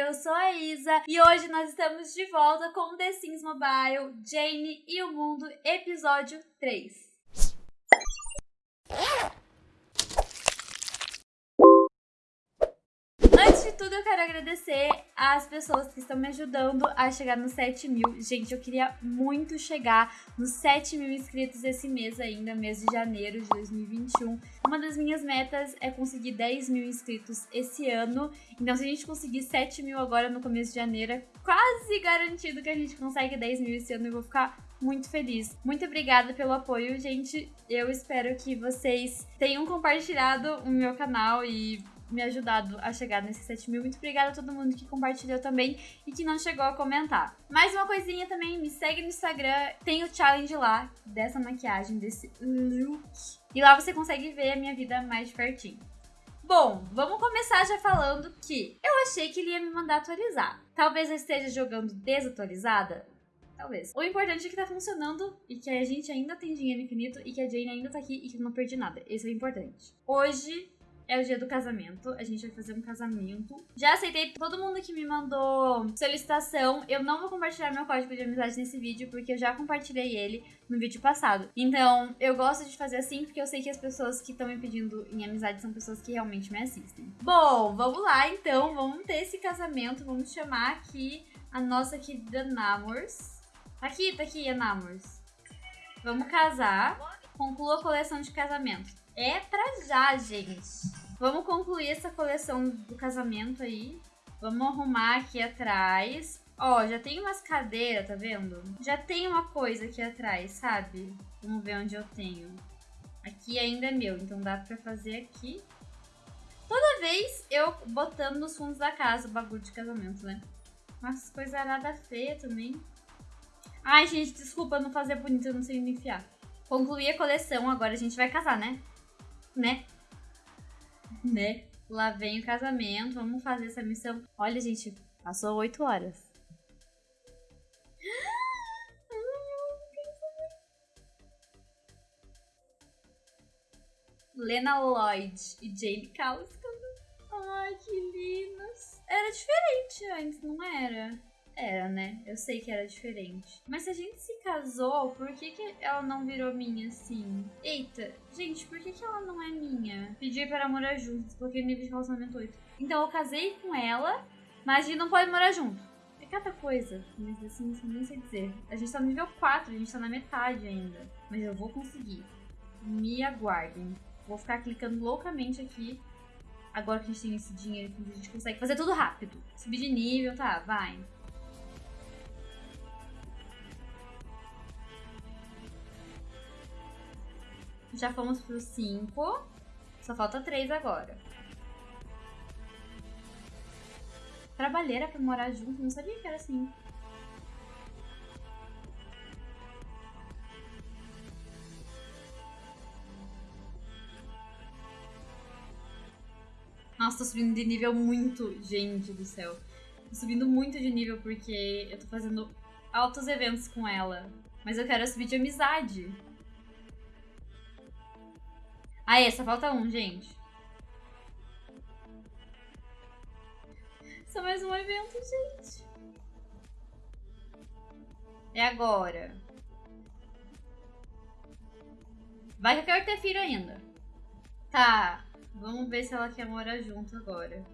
eu sou a Isa e hoje nós estamos de volta com The Sims Mobile, Jane e o Mundo, episódio 3. Antes de tudo, eu quero agradecer às pessoas que estão me ajudando a chegar nos 7 mil. Gente, eu queria muito chegar nos 7 mil inscritos esse mês ainda, mês de janeiro de 2021. Uma das minhas metas é conseguir 10 mil inscritos esse ano. Então, se a gente conseguir 7 mil agora no começo de janeiro, é quase garantido que a gente consegue 10 mil esse ano. Eu vou ficar muito feliz. Muito obrigada pelo apoio, gente. Eu espero que vocês tenham compartilhado o meu canal e me ajudado a chegar nesses 7 mil. Muito obrigada a todo mundo que compartilhou também e que não chegou a comentar. Mais uma coisinha também, me segue no Instagram, tem o challenge lá dessa maquiagem, desse look. E lá você consegue ver a minha vida mais de pertinho. Bom, vamos começar já falando que eu achei que ele ia me mandar atualizar. Talvez eu esteja jogando desatualizada, Talvez. O importante é que tá funcionando e que a gente ainda tem dinheiro infinito e que a Jane ainda tá aqui e que eu não perdi nada. Esse é o importante. Hoje é o dia do casamento. A gente vai fazer um casamento. Já aceitei todo mundo que me mandou solicitação. Eu não vou compartilhar meu código de amizade nesse vídeo, porque eu já compartilhei ele no vídeo passado. Então, eu gosto de fazer assim, porque eu sei que as pessoas que estão me pedindo em amizade são pessoas que realmente me assistem. Bom, vamos lá então. Vamos ter esse casamento. Vamos chamar aqui a nossa querida Namors. Aqui, tá aqui a Namors. Vamos casar. Conclua a coleção de casamento. É pra já, gente. Vamos concluir essa coleção do casamento aí. Vamos arrumar aqui atrás. Ó, já tem umas cadeiras, tá vendo? Já tem uma coisa aqui atrás, sabe? Vamos ver onde eu tenho. Aqui ainda é meu, então dá pra fazer aqui. Toda vez eu botando nos fundos da casa o bagulho de casamento, né? Umas coisas nada feia também. Ai, gente, desculpa não fazer bonito, eu não sei me enfiar. Concluir a coleção, agora a gente vai casar, né? Né? Né? Lá vem o casamento, vamos fazer essa missão. Olha, gente, passou oito horas. Lena Lloyd e Jane Kauskas. Ai, que lindos. Era diferente antes, não era? Era, né? Eu sei que era diferente. Mas se a gente se casou, por que, que ela não virou minha assim? Eita, gente, por que, que ela não é minha? Pedir para morar juntos, porque nível de relacionamento 8. Então eu casei com ela, mas a gente não pode morar junto. É cada coisa, mas assim, nem sei dizer. A gente tá no nível 4, a gente tá na metade ainda. Mas eu vou conseguir. Me aguardem. Vou ficar clicando loucamente aqui. Agora que a gente tem esse dinheiro, a gente consegue fazer tudo rápido. Subir de nível, tá, vai. Já fomos pro 5. Só falta 3 agora. Trabalheira pra morar junto? Não sabia que era assim. Nossa, tô subindo de nível muito, gente do céu. Tô subindo muito de nível porque eu tô fazendo altos eventos com ela. Mas eu quero subir de amizade. Aí, só falta um, gente. Só mais um evento, gente. É agora. Vai que eu quero ter filho ainda. Tá. Vamos ver se ela quer morar junto agora.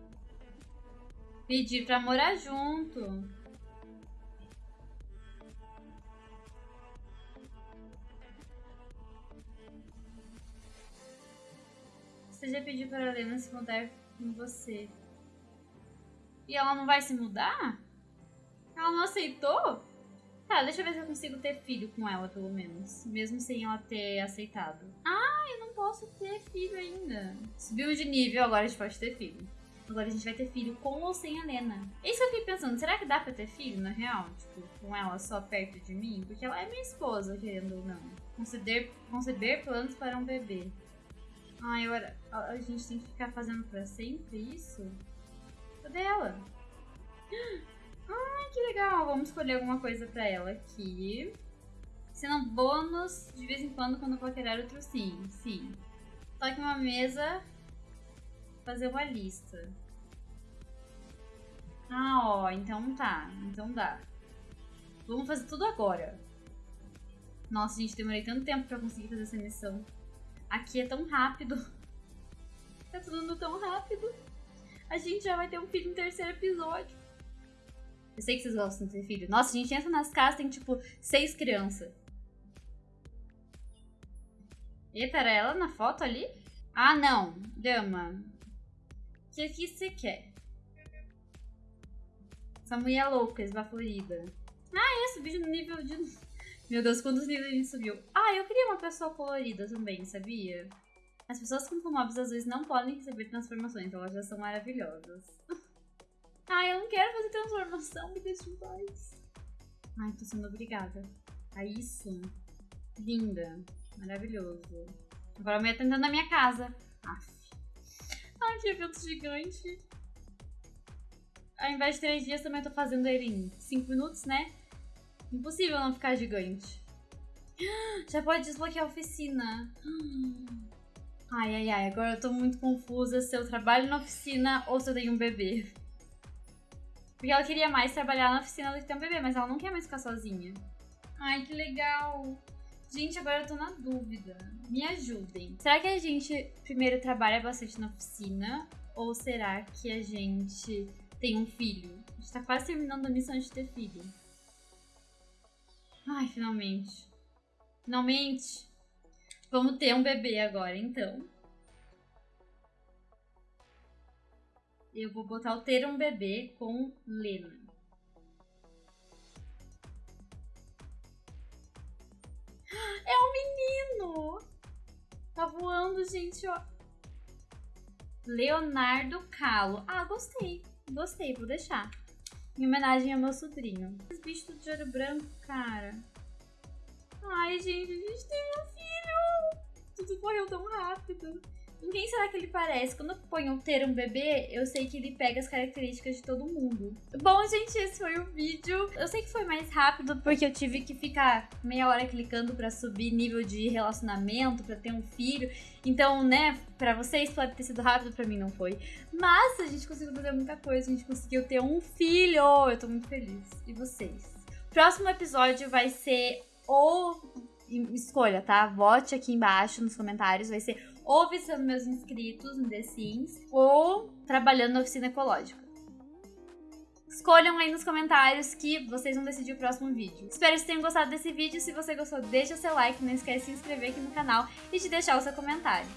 Pedir pra morar junto. Você já pediu para a Helena se mudar com você. E ela não vai se mudar? Ela não aceitou? Tá, deixa eu ver se eu consigo ter filho com ela, pelo menos. Mesmo sem ela ter aceitado. Ah, eu não posso ter filho ainda. Subiu de nível, agora a gente pode ter filho. Agora a gente vai ter filho com ou sem a Lena. Isso eu fiquei pensando. Será que dá pra ter filho, na real? Tipo, com ela só perto de mim? Porque ela é minha esposa, querendo ou não. Conceber, conceber planos para um bebê. Ai, agora a gente tem que ficar fazendo pra sempre isso? Cadê ela? Ai, que legal. Vamos escolher alguma coisa pra ela aqui. Sendo bônus de vez em quando quando for querer outro sim. Sim. Toque uma mesa. Fazer uma lista. Ah, só, então tá. Então dá. Vamos fazer tudo agora. Nossa, gente, demorei tanto tempo pra conseguir fazer essa missão. Aqui é tão rápido. Tá tudo indo tão rápido. A gente já vai ter um filho no terceiro episódio. Eu sei que vocês gostam de ter filho. Nossa, a gente entra nas casas, tem tipo seis crianças. Eita, era ela na foto ali? Ah, não. Dama. O que, que você quer? Essa mulher louca, esbaforida. Ah, é, subi no nível de... Meu Deus, quantos níveis a gente subiu? Ah, eu queria uma pessoa colorida também, sabia? As pessoas com mobs às vezes não podem receber transformações, elas já são maravilhosas. Ai, eu não quero fazer transformação, me deixa em paz. Ai, tô sendo obrigada. A isso. Linda. Maravilhoso. Agora a mulher tá entrando na minha casa. Aff. Ai, que evento gigante. Ao invés de três dias, também tô fazendo ele em cinco minutos, né? Impossível não ficar gigante. Já pode desbloquear a oficina. Ai, ai, ai. Agora eu tô muito confusa se eu trabalho na oficina ou se eu tenho um bebê. Porque ela queria mais trabalhar na oficina do que ter um bebê, mas ela não quer mais ficar sozinha. Ai, que legal. Gente, agora eu tô na dúvida. Me ajudem. Será que a gente primeiro trabalha bastante na oficina? Ou será que a gente tem um filho? A gente tá quase terminando a missão de ter filho. Ai, finalmente. Finalmente. Vamos ter um bebê agora, então. Eu vou botar o ter um bebê com Lena. É um menino! Tá voando, gente, ó. Leonardo Calo. Ah, gostei. Gostei, vou deixar. Em homenagem ao meu sobrinho. Esse bicho de olho branco, cara. Ai, gente, a gente tem um filho! Tudo correu tão rápido. Em quem será que ele parece? Quando ponho ter um bebê, eu sei que ele pega as características de todo mundo. Bom, gente, esse foi o vídeo. Eu sei que foi mais rápido porque eu tive que ficar meia hora clicando pra subir nível de relacionamento, pra ter um filho. Então, né, pra vocês pode ter sido rápido, pra mim não foi. Mas a gente conseguiu fazer muita coisa, a gente conseguiu ter um filho. Eu tô muito feliz. E vocês? Próximo episódio vai ser o escolha, tá? Vote aqui embaixo nos comentários. Vai ser ou visitando meus inscritos no The Sims ou trabalhando na oficina ecológica. Escolham aí nos comentários que vocês vão decidir o próximo vídeo. Espero que vocês tenham gostado desse vídeo. Se você gostou, deixa o seu like, não esquece de se inscrever aqui no canal e de deixar o seu comentário.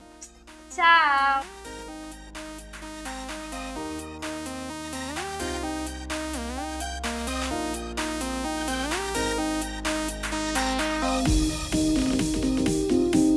Tchau!